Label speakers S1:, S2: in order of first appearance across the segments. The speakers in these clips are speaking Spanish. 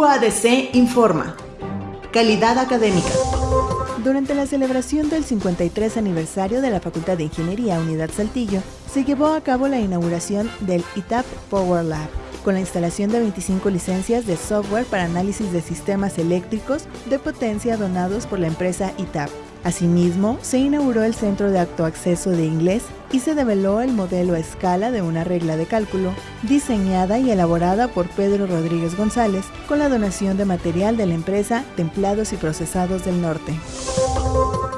S1: UADC informa. Calidad académica.
S2: Durante la celebración del 53 aniversario de la Facultad de Ingeniería Unidad Saltillo, se llevó a cabo la inauguración del ITAP Power Lab, con la instalación de 25 licencias de software para análisis de sistemas eléctricos de potencia donados por la empresa ITAP. Asimismo, se inauguró el Centro de Acceso de Inglés y se develó el modelo a escala de una regla de cálculo, diseñada y elaborada por Pedro Rodríguez González con la donación de material de la empresa Templados y Procesados del Norte.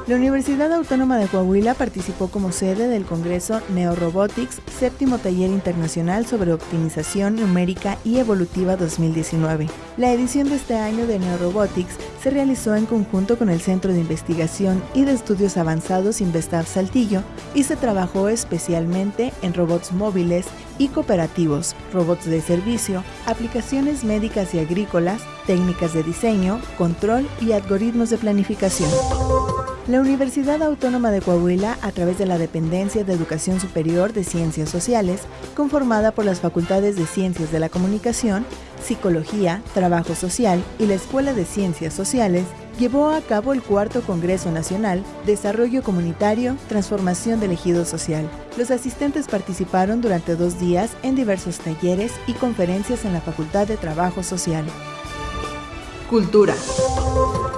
S2: La Universidad Autónoma de Coahuila participó como sede del Congreso Neorobotics, séptimo taller internacional sobre optimización numérica y evolutiva 2019. La edición de este año de Neorobotics se realizó en conjunto con el Centro de Investigación y de Estudios Avanzados Investav Saltillo y se trabajó especialmente en robots móviles y cooperativos, robots de servicio, aplicaciones médicas y agrícolas, técnicas de diseño, control y algoritmos de planificación. La Universidad Autónoma de Coahuila, a través de la Dependencia de Educación Superior de Ciencias Sociales, conformada por las Facultades de Ciencias de la Comunicación, Psicología, Trabajo Social y la Escuela de Ciencias Sociales, llevó a cabo el cuarto Congreso Nacional Desarrollo Comunitario, Transformación del Ejido Social. Los asistentes participaron durante dos días en diversos talleres y conferencias en la Facultad de Trabajo Social.
S1: Cultura.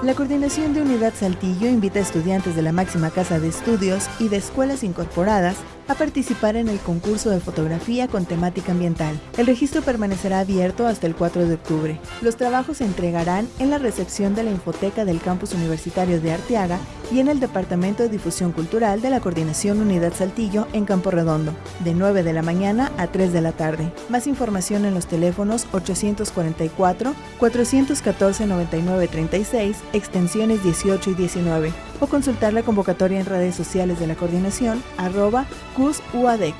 S2: La Coordinación de Unidad Saltillo invita a estudiantes de la máxima casa de estudios y de escuelas incorporadas a participar en el concurso de fotografía con temática ambiental. El registro permanecerá abierto hasta el 4 de octubre. Los trabajos se entregarán en la recepción de la Infoteca del Campus Universitario de Arteaga y en el Departamento de Difusión Cultural de la Coordinación Unidad Saltillo en Campo Redondo, de 9 de la mañana a 3 de la tarde. Más información en los teléfonos 844-414-9936, extensiones 18 y 19, o consultar la convocatoria en redes sociales de la coordinación arroba CUSUADEC.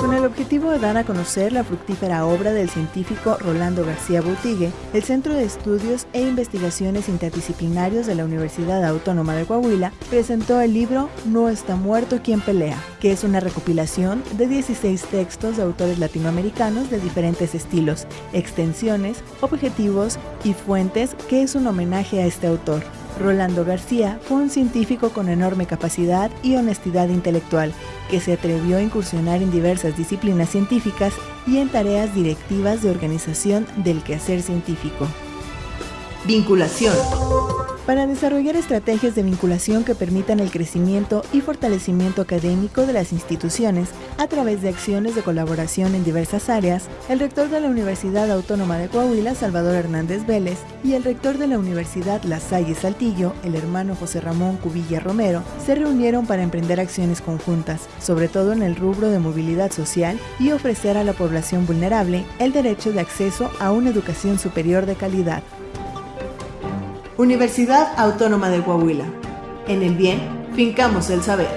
S2: Con el objetivo de dar a conocer la fructífera obra del científico Rolando García Boutigue, el Centro de Estudios e Investigaciones Interdisciplinarios de la Universidad Autónoma de Coahuila presentó el libro No está muerto quien pelea, que es una recopilación de 16 textos de autores latinoamericanos de diferentes estilos, extensiones, objetivos y fuentes que es un homenaje a este autor. Rolando García fue un científico con enorme capacidad y honestidad intelectual, que se atrevió a incursionar en diversas disciplinas científicas y en tareas directivas de organización del quehacer científico.
S1: Vinculación
S2: para desarrollar estrategias de vinculación que permitan el crecimiento y fortalecimiento académico de las instituciones a través de acciones de colaboración en diversas áreas, el rector de la Universidad Autónoma de Coahuila, Salvador Hernández Vélez, y el rector de la Universidad La Salle Saltillo, el hermano José Ramón Cubilla Romero, se reunieron para emprender acciones conjuntas, sobre todo en el rubro de movilidad social y ofrecer a la población vulnerable el derecho de acceso a una educación superior de calidad.
S1: Universidad Autónoma de Coahuila. En el bien, fincamos el saber.